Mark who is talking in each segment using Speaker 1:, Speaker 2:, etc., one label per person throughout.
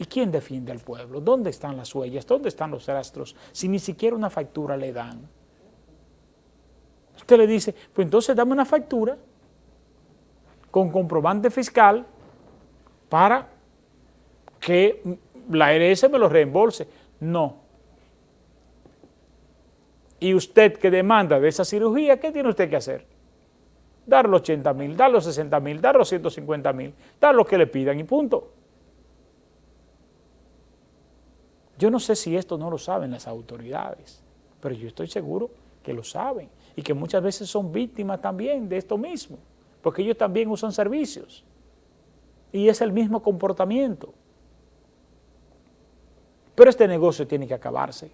Speaker 1: ¿Y quién defiende al pueblo? ¿Dónde están las huellas? ¿Dónde están los rastros? Si ni siquiera una factura le dan. Usted le dice, pues entonces dame una factura con comprobante fiscal para que la ARS me lo reembolse. No. Y usted que demanda de esa cirugía, ¿qué tiene usted que hacer? Dar los 80 mil, dar los 60 mil, dar los 150 mil, dar lo que le pidan y punto. Yo no sé si esto no lo saben las autoridades, pero yo estoy seguro que lo saben y que muchas veces son víctimas también de esto mismo, porque ellos también usan servicios y es el mismo comportamiento. Pero este negocio tiene que acabarse.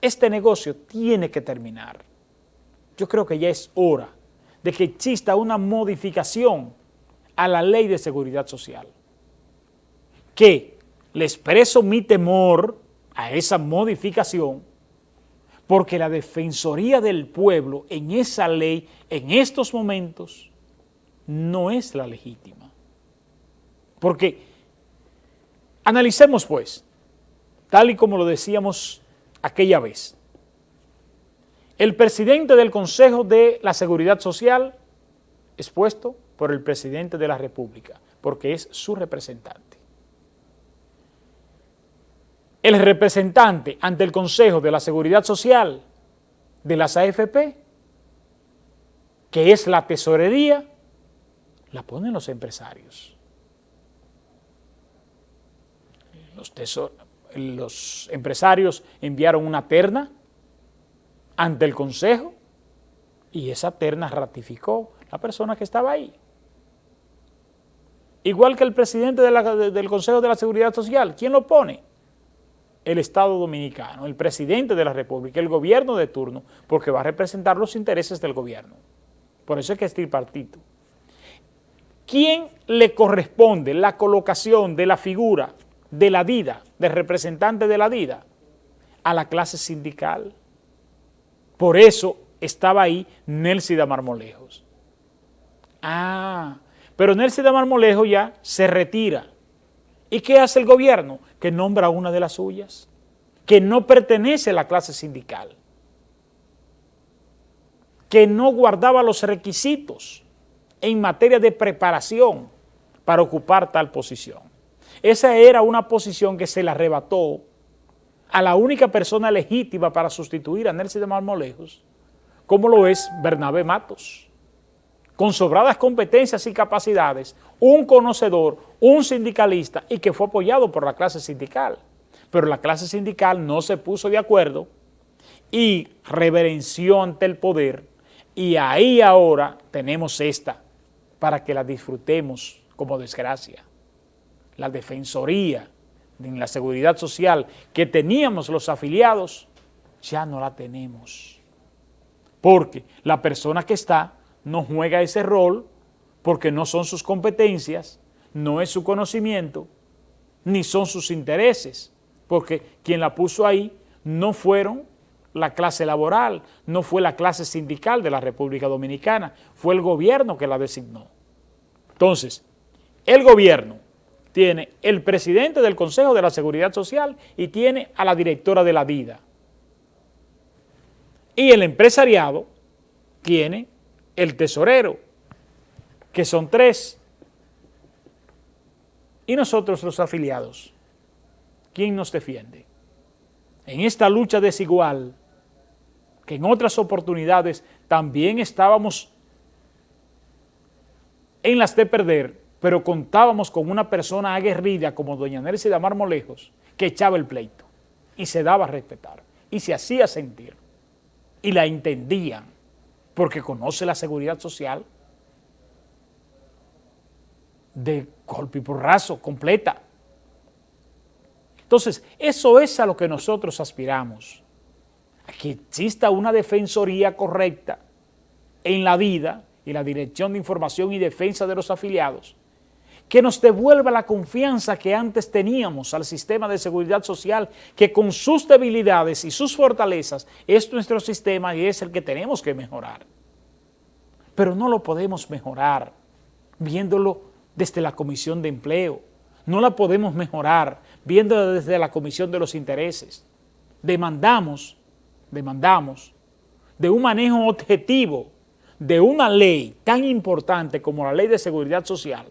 Speaker 1: Este negocio tiene que terminar. Yo creo que ya es hora de que exista una modificación a la ley de seguridad social. Que le expreso mi temor a esa modificación porque la Defensoría del Pueblo en esa ley, en estos momentos, no es la legítima. Porque analicemos pues, tal y como lo decíamos aquella vez, el presidente del Consejo de la Seguridad Social es puesto por el presidente de la República, porque es su representante. El representante ante el Consejo de la Seguridad Social de las AFP, que es la tesorería, la ponen los empresarios. Los, empresarios enviaron una terna ante el Consejo y esa terna ratificó la persona que estaba ahí. Igual que el presidente del Consejo de la Seguridad Social, ¿quién lo pone? El Estado Dominicano, el presidente de la República, el gobierno de turno, porque va a representar los intereses del gobierno. Por eso es que es tripartito. ¿Quién le corresponde la colocación de la figura de la DIDA, del representante de la DIDA? A la clase sindical. Por eso estaba ahí Nelcy de Marmolejos. Ah, pero Nelcy de Marmolejos ya se retira. ¿Y qué hace el gobierno? Que nombra a una de las suyas, que no pertenece a la clase sindical, que no guardaba los requisitos en materia de preparación para ocupar tal posición. Esa era una posición que se le arrebató a la única persona legítima para sustituir a Nelson de Marmolejos, como lo es Bernabé Matos, con sobradas competencias y capacidades, un conocedor, un sindicalista y que fue apoyado por la clase sindical. Pero la clase sindical no se puso de acuerdo y reverenció ante el poder y ahí ahora tenemos esta para que la disfrutemos como desgracia. La defensoría en la seguridad social que teníamos los afiliados, ya no la tenemos. Porque la persona que está no juega ese rol porque no son sus competencias, no es su conocimiento, ni son sus intereses, porque quien la puso ahí no fueron la clase laboral, no fue la clase sindical de la República Dominicana, fue el gobierno que la designó. Entonces, el gobierno tiene el presidente del Consejo de la Seguridad Social y tiene a la directora de la DIDA. Y el empresariado tiene el tesorero, que son tres. Y nosotros los afiliados, ¿quién nos defiende? En esta lucha desigual, que en otras oportunidades también estábamos en las de perder, pero contábamos con una persona aguerrida como doña Nelcy de Marmolejos que echaba el pleito y se daba a respetar y se hacía sentir y la entendían porque conoce la seguridad social de golpe y porrazo, completa. Entonces, eso es a lo que nosotros aspiramos, a que exista una defensoría correcta en la vida y la Dirección de Información y Defensa de los Afiliados, que nos devuelva la confianza que antes teníamos al sistema de seguridad social, que con sus debilidades y sus fortalezas es nuestro sistema y es el que tenemos que mejorar. Pero no lo podemos mejorar viéndolo desde la Comisión de Empleo, no la podemos mejorar viendo desde la Comisión de los Intereses. Demandamos, demandamos de un manejo objetivo de una ley tan importante como la Ley de Seguridad Social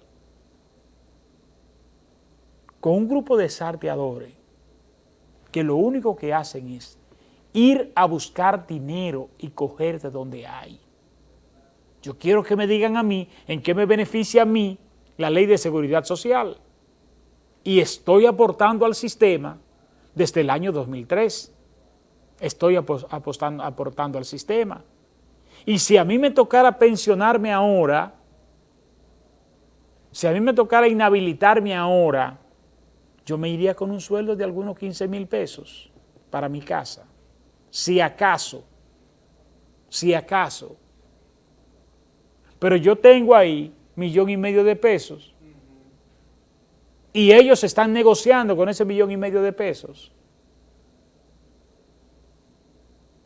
Speaker 1: con un grupo de sarteadores que lo único que hacen es ir a buscar dinero y coger de donde hay. Yo quiero que me digan a mí en qué me beneficia a mí la ley de seguridad social. Y estoy aportando al sistema desde el año 2003. Estoy apostando, aportando al sistema. Y si a mí me tocara pensionarme ahora, si a mí me tocara inhabilitarme ahora, yo me iría con un sueldo de algunos 15 mil pesos para mi casa. Si acaso, si acaso. Pero yo tengo ahí millón y medio de pesos y ellos están negociando con ese millón y medio de pesos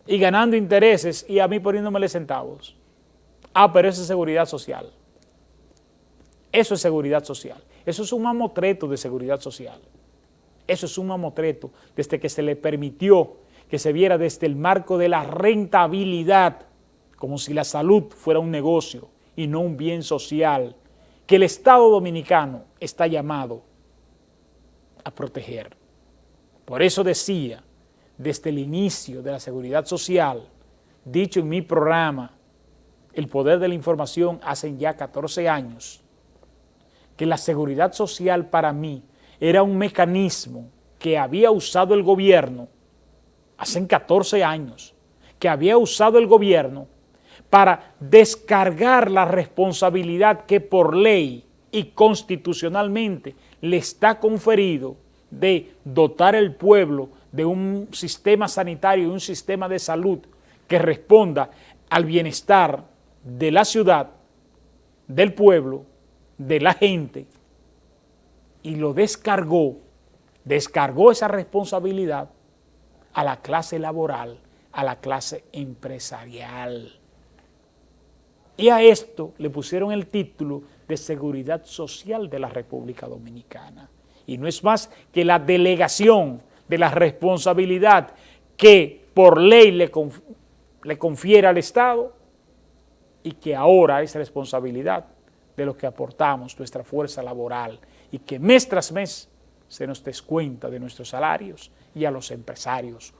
Speaker 1: y ganando intereses y a mí poniéndomele centavos. Ah, pero eso es seguridad social. Eso es seguridad social. Eso es un mamotreto de seguridad social. Eso es un mamotreto desde que se le permitió que se viera desde el marco de la rentabilidad, como si la salud fuera un negocio y no un bien social, que el Estado Dominicano está llamado a proteger. Por eso decía, desde el inicio de la seguridad social, dicho en mi programa, El Poder de la Información, hace ya 14 años, que la seguridad social para mí era un mecanismo que había usado el gobierno hace 14 años, que había usado el gobierno para descargar la responsabilidad que por ley y constitucionalmente le está conferido de dotar al pueblo de un sistema sanitario y un sistema de salud que responda al bienestar de la ciudad, del pueblo, de la gente y lo descargó, descargó esa responsabilidad a la clase laboral, a la clase empresarial. Y a esto le pusieron el título de Seguridad Social de la República Dominicana. Y no es más que la delegación de la responsabilidad que por ley le, le confiere al Estado y que ahora es responsabilidad de lo que aportamos, nuestra fuerza laboral, y que mes tras mes se nos descuenta de nuestros salarios y a los empresarios